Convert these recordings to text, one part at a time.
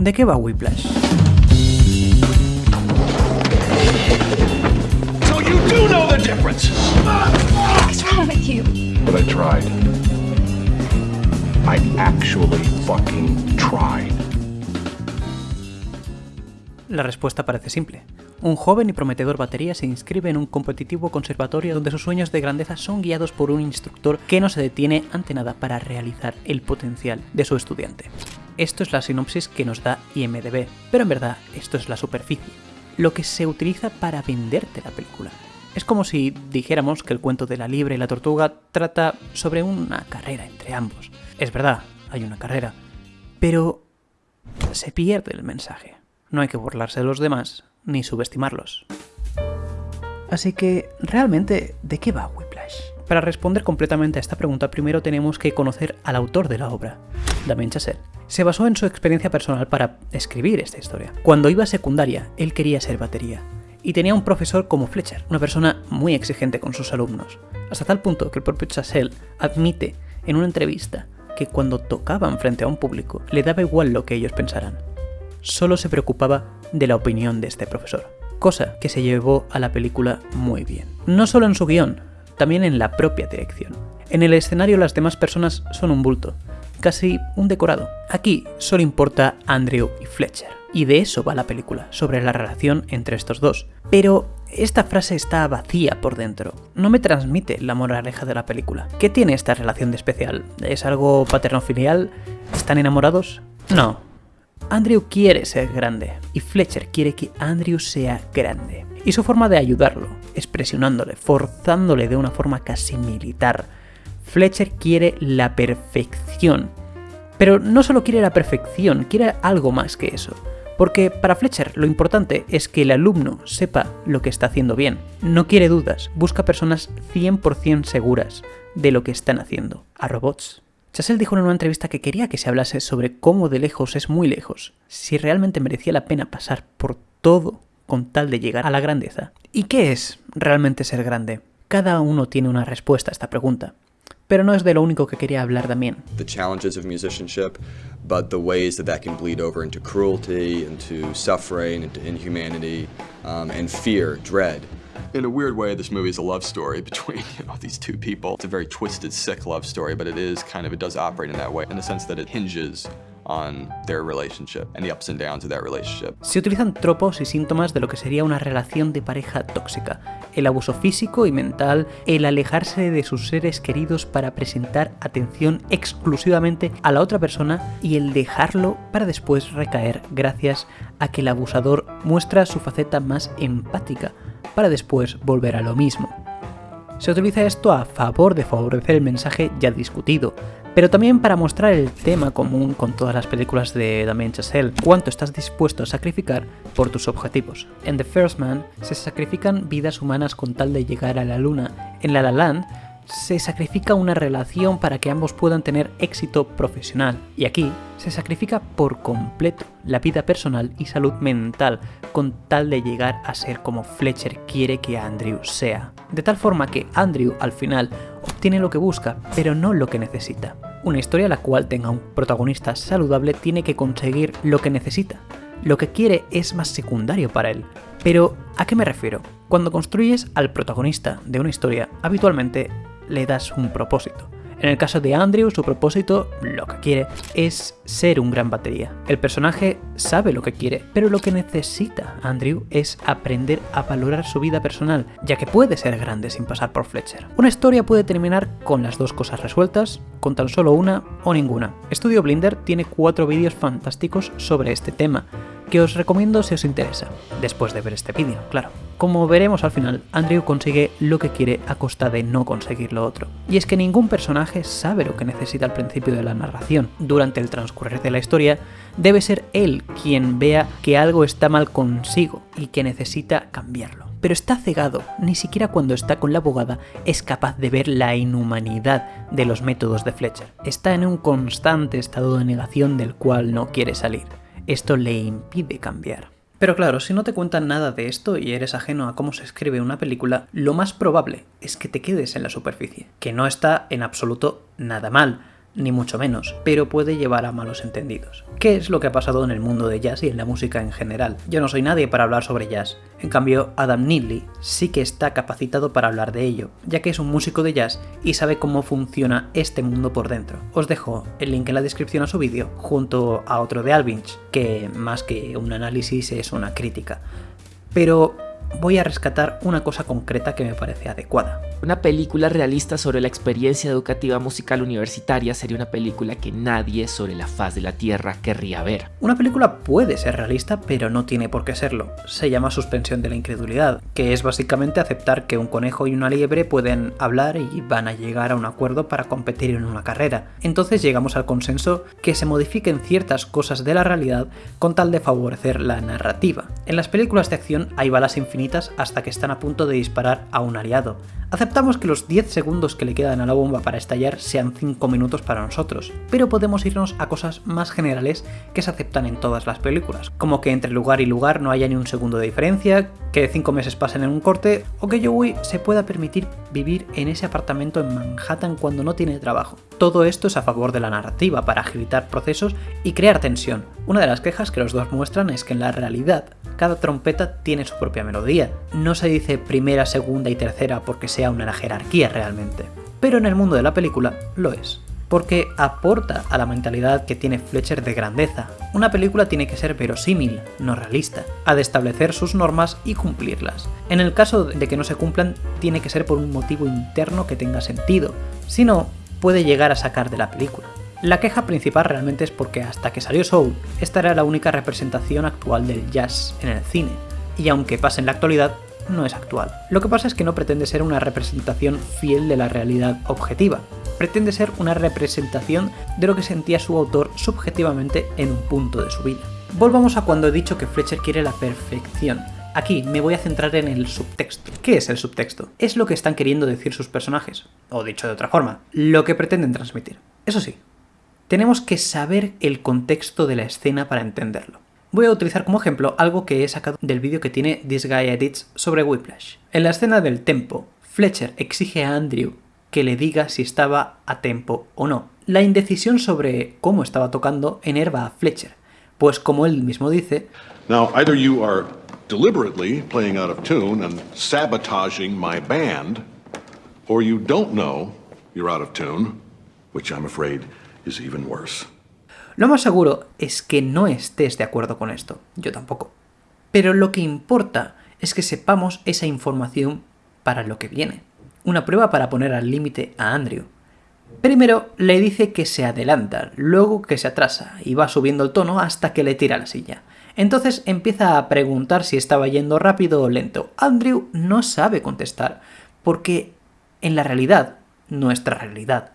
¿De qué va Whiplash? So you do know the difference! What's wrong with you? But I tried. I actually fucking tried. La respuesta parece simple. Un joven y prometedor batería se inscribe en un competitivo conservatorio donde sus sueños de grandeza son guiados por un instructor que no se detiene ante nada para realizar el potencial de su estudiante. Esto es la sinopsis que nos da IMDB, pero en verdad esto es la superficie, lo que se utiliza para venderte la película. Es como si dijéramos que el cuento de la liebre y la tortuga trata sobre una carrera entre ambos. Es verdad, hay una carrera, pero se pierde el mensaje. No hay que burlarse de los demás ni subestimarlos. Así que, ¿realmente de qué va Whiplash? Para responder completamente a esta pregunta, primero tenemos que conocer al autor de la obra, Damien Chazelle. Se basó en su experiencia personal para escribir esta historia. Cuando iba a secundaria, él quería ser batería, y tenía un profesor como Fletcher, una persona muy exigente con sus alumnos, hasta tal punto que el propio Chazelle admite en una entrevista que cuando tocaban frente a un público le daba igual lo que ellos pensaran. Solo se preocupaba de la opinión de este profesor, cosa que se llevó a la película muy bien. No solo en su guion, también en la propia dirección. En el escenario las demás personas son un bulto, casi un decorado. Aquí solo importa Andrew y Fletcher. Y de eso va la película, sobre la relación entre estos dos. Pero esta frase está vacía por dentro. No me transmite la moraleja de la película. ¿Qué tiene esta relación de especial? ¿Es algo paterno-filial? ¿Están enamorados? No. Andrew quiere ser grande y Fletcher quiere que Andrew sea grande. Y su forma de ayudarlo es presionándole, forzándole de una forma casi militar. Fletcher quiere la perfección. Pero no solo quiere la perfección, quiere algo más que eso. Porque para Fletcher lo importante es que el alumno sepa lo que está haciendo bien. No quiere dudas, busca personas 100% seguras de lo que están haciendo. A robots. Chazelle dijo en una entrevista que quería que se hablase sobre cómo de lejos es muy lejos, si realmente merecía la pena pasar por todo con tal de llegar a la grandeza. ¿Y qué es realmente ser grande? Cada uno tiene una respuesta a esta pregunta, pero no es de lo único que quería hablar también. the challenges of musicianship, but the ways that that can bleed over into cruelty, into suffering, into inhumanity, um, and fear, dread. In a weird way, this movie is a love story between you know these two people. It's a very twisted, sick love story, but it is kind of it does operate in that way in the sense that it hinges on their relationship and the ups and downs of that relationship. Se utilizan tropos y síntomas de lo que sería una relación de pareja tóxica, el abuso físico y mental, el alejarse de sus seres queridos para presentar atención exclusivamente a la otra persona y el dejarlo para después recaer gracias a que el abusador muestra su faceta más empática para después volver a lo mismo. Se utiliza esto a favor de favorecer el mensaje ya discutido, pero también para mostrar el tema común con todas las películas de Damien Chazelle, cuánto estás dispuesto a sacrificar por tus objetivos. En The First Man se sacrifican vidas humanas con tal de llegar a la luna. En La La Land se sacrifica una relación para que ambos puedan tener éxito profesional. Y aquí se sacrifica por completo la vida personal y salud mental con tal de llegar a ser como Fletcher quiere que Andrew sea. De tal forma que Andrew al final obtiene lo que busca, pero no lo que necesita. Una historia la cual tenga un protagonista saludable tiene que conseguir lo que necesita. Lo que quiere es más secundario para él. Pero, ¿a qué me refiero? Cuando construyes al protagonista de una historia, habitualmente le das un propósito. En el caso de Andrew, su propósito, lo que quiere, es ser un gran batería. El personaje sabe lo que quiere, pero lo que necesita Andrew es aprender a valorar su vida personal, ya que puede ser grande sin pasar por Fletcher. Una historia puede terminar con las dos cosas resueltas, con tan solo una o ninguna. Estudio Blinder tiene cuatro vídeos fantásticos sobre este tema, que os recomiendo si os interesa, después de ver este vídeo, claro. Como veremos al final, Andrew consigue lo que quiere a costa de no conseguir lo otro. Y es que ningún personaje sabe lo que necesita al principio de la narración. Durante el transcurrir de la historia, debe ser él quien vea que algo está mal consigo y que necesita cambiarlo. Pero está cegado, ni siquiera cuando está con la abogada es capaz de ver la inhumanidad de los métodos de Fletcher. Está en un constante estado de negación del cual no quiere salir esto le impide cambiar. Pero claro, si no te cuentan nada de esto y eres ajeno a cómo se escribe una película, lo más probable es que te quedes en la superficie, que no está en absoluto nada mal. Ni mucho menos, pero puede llevar a malos entendidos. ¿Qué es lo que ha pasado en el mundo de jazz y en la música en general? Yo no soy nadie para hablar sobre jazz, en cambio Adam Neely sí que está capacitado para hablar de ello, ya que es un músico de jazz y sabe cómo funciona este mundo por dentro. Os dejo el link en la descripción a su vídeo, junto a otro de Alvinch, que más que un análisis es una crítica. Pero voy a rescatar una cosa concreta que me parece adecuada. Una película realista sobre la experiencia educativa musical universitaria sería una película que nadie sobre la faz de la Tierra querría ver. Una película puede ser realista, pero no tiene por qué serlo. Se llama suspensión de la incredulidad, que es básicamente aceptar que un conejo y una liebre pueden hablar y van a llegar a un acuerdo para competir en una carrera. Entonces llegamos al consenso que se modifiquen ciertas cosas de la realidad con tal de favorecer la narrativa. En las películas de acción hay balas infinitas hasta que están a punto de disparar a un aliado. Aceptamos que los 10 segundos que le quedan a la bomba para estallar sean 5 minutos para nosotros, pero podemos irnos a cosas más generales que se aceptan en todas las películas, como que entre lugar y lugar no haya ni un segundo de diferencia, que 5 meses pasen en un corte, o que Joey se pueda permitir vivir en ese apartamento en Manhattan cuando no tiene trabajo. Todo esto es a favor de la narrativa, para agilitar procesos y crear tensión. Una de las quejas que los dos muestran es que en la realidad cada trompeta tiene su propia melodía. No se dice primera, segunda y tercera porque sea una jerarquía realmente. Pero en el mundo de la película lo es. Porque aporta a la mentalidad que tiene Fletcher de grandeza. Una película tiene que ser verosímil, no realista. Ha de establecer sus normas y cumplirlas. En el caso de que no se cumplan, tiene que ser por un motivo interno que tenga sentido. Si no, puede llegar a sacar de la película. La queja principal realmente es porque hasta que salió Soul, esta era la única representación actual del jazz en el cine, y aunque pase en la actualidad, no es actual. Lo que pasa es que no pretende ser una representación fiel de la realidad objetiva, pretende ser una representación de lo que sentía su autor subjetivamente en un punto de su vida. Volvamos a cuando he dicho que Fletcher quiere la perfección. Aquí me voy a centrar en el subtexto. ¿Qué es el subtexto? Es lo que están queriendo decir sus personajes, o dicho de otra forma, lo que pretenden transmitir. Eso sí, tenemos que saber el contexto de la escena para entenderlo. Voy a utilizar como ejemplo algo que he sacado del vídeo que tiene This Guy Edits sobre Whiplash. En la escena del tempo, Fletcher exige a Andrew que le diga si estaba a tempo o no. La indecisión sobre cómo estaba tocando enerva a Fletcher, pues como él mismo dice, Now, either you are deliberately playing out of tune and sabotaging my band, or you don't know you're out of tune, which I'm afraid is even worse. Lo más seguro es que no estés de acuerdo con esto, yo tampoco. Pero lo que importa es que sepamos esa información para lo que viene. Una prueba para poner al límite a Andrew. Primero le dice que se adelanta, luego que se atrasa y va subiendo el tono hasta que le tira la silla. Entonces empieza a preguntar si estaba yendo rápido o lento. Andrew no sabe contestar, porque en la realidad, nuestra realidad,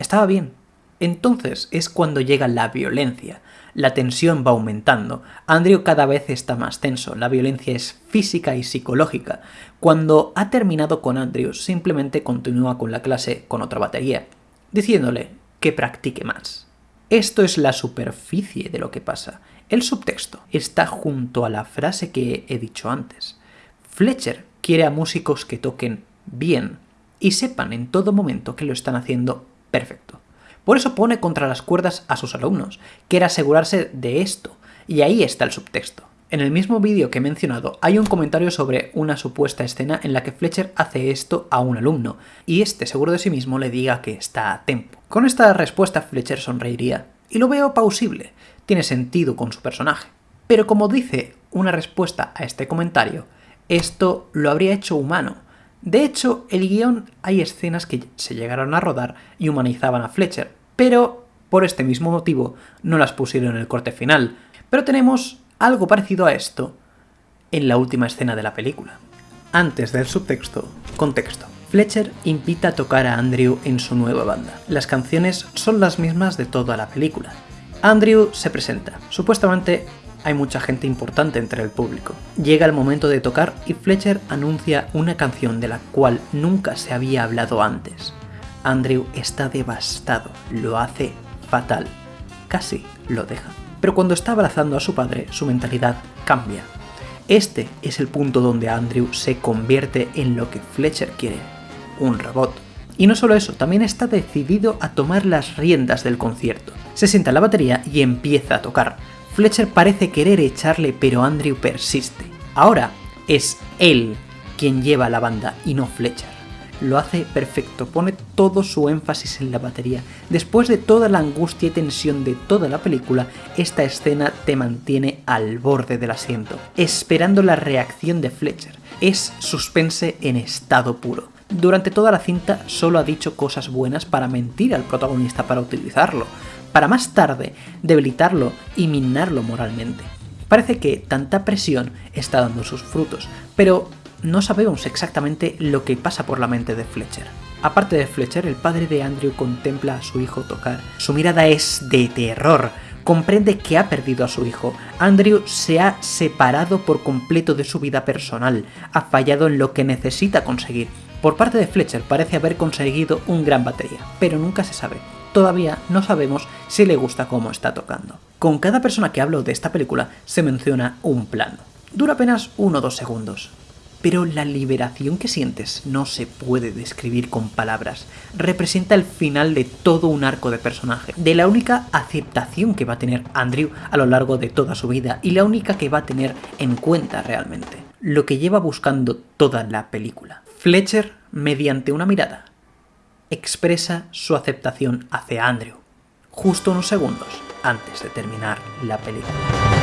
estaba bien, entonces es cuando llega la violencia. La tensión va aumentando. Andrew cada vez está más tenso. La violencia es física y psicológica. Cuando ha terminado con Andrew, simplemente continúa con la clase con otra batería, diciéndole que practique más. Esto es la superficie de lo que pasa. El subtexto está junto a la frase que he dicho antes. Fletcher quiere a músicos que toquen bien y sepan en todo momento que lo están haciendo perfecto. Por eso pone contra las cuerdas a sus alumnos, quiere asegurarse de esto, y ahí está el subtexto. En el mismo vídeo que he mencionado hay un comentario sobre una supuesta escena en la que Fletcher hace esto a un alumno, y este seguro de sí mismo le diga que está a tiempo. Con esta respuesta Fletcher sonreiría, y lo veo pausible, tiene sentido con su personaje. Pero como dice una respuesta a este comentario, esto lo habría hecho humano, de hecho, el guion hay escenas que se llegaron a rodar y humanizaban a Fletcher, pero por este mismo motivo no las pusieron en el corte final. Pero tenemos algo parecido a esto en la última escena de la película. Antes del subtexto, contexto. Fletcher invita a tocar a Andrew en su nueva banda. Las canciones son las mismas de toda la película. Andrew se presenta. Supuestamente hay mucha gente importante entre el público. Llega el momento de tocar y Fletcher anuncia una canción de la cual nunca se había hablado antes. Andrew está devastado, lo hace fatal, casi lo deja. Pero cuando está abrazando a su padre, su mentalidad cambia. Este es el punto donde Andrew se convierte en lo que Fletcher quiere, un robot. Y no solo eso, también está decidido a tomar las riendas del concierto. Se sienta en la batería y empieza a tocar. Fletcher parece querer echarle, pero Andrew persiste. Ahora es él quien lleva la banda y no Fletcher. Lo hace perfecto, pone todo su énfasis en la batería. Después de toda la angustia y tensión de toda la película, esta escena te mantiene al borde del asiento, esperando la reacción de Fletcher. Es suspense en estado puro. Durante toda la cinta solo ha dicho cosas buenas para mentir al protagonista para utilizarlo, para más tarde debilitarlo y minarlo moralmente. Parece que tanta presión está dando sus frutos, pero no sabemos exactamente lo que pasa por la mente de Fletcher. Aparte de Fletcher, el padre de Andrew contempla a su hijo tocar. Su mirada es de terror. Comprende que ha perdido a su hijo. Andrew se ha separado por completo de su vida personal. Ha fallado en lo que necesita conseguir. Por parte de Fletcher parece haber conseguido un gran batería, pero nunca se sabe. Todavía no sabemos si le gusta cómo está tocando. Con cada persona que hablo de esta película se menciona un plano. Dura apenas 1 o 2 segundos, pero la liberación que sientes no se puede describir con palabras. Representa el final de todo un arco de personaje, de la única aceptación que va a tener Andrew a lo largo de toda su vida y la única que va a tener en cuenta realmente. Lo que lleva buscando toda la película. Fletcher, mediante una mirada, expresa su aceptación hacia Andrew, justo unos segundos antes de terminar la película.